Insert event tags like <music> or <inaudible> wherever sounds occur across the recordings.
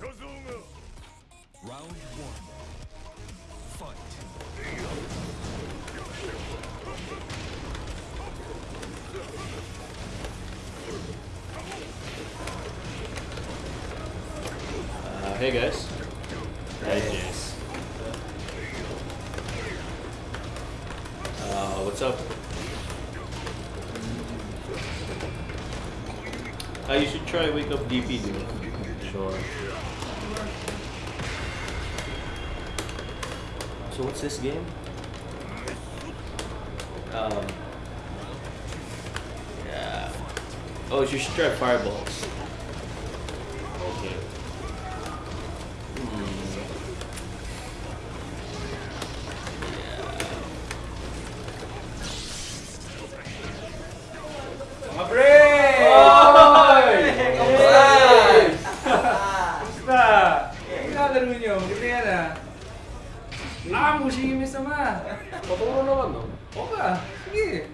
Round one. Fight. Uh, hey guys. Hi Jess. Uh, what's up? Ah, you should try Wake Up DP, dude. Sure. So what's this game? Um. Yeah. Oh, you should try Fireballs. Okay. Ang ginalaro nyo, maganda yan ah. Ah, mushi yung sama. Paturo naman, no? Oo ka, sige.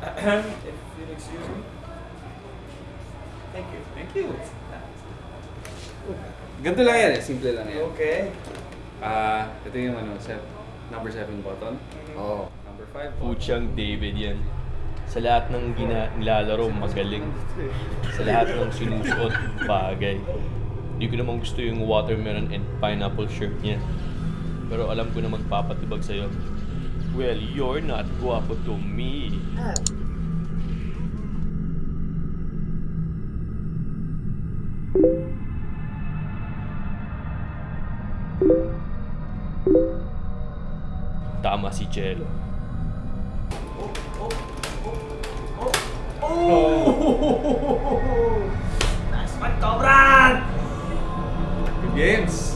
<coughs> If you'll excuse me. Thank you. Thank you. Ganito lang yan eh, simple lang yan. Okay. Ah, ito yung ano, set, number 7 button. Oo. Number 5 Puchang David yan. Sa lahat ng gina nilalaro, magaling. Sa lahat ng sinusuot, bagay. Hindi ko naman gusto yung watermelon and pineapple shirt niya. Pero alam ko na magpapatibag sa'yo. Well, you're not guwapo to me. Tama si Jello. Games!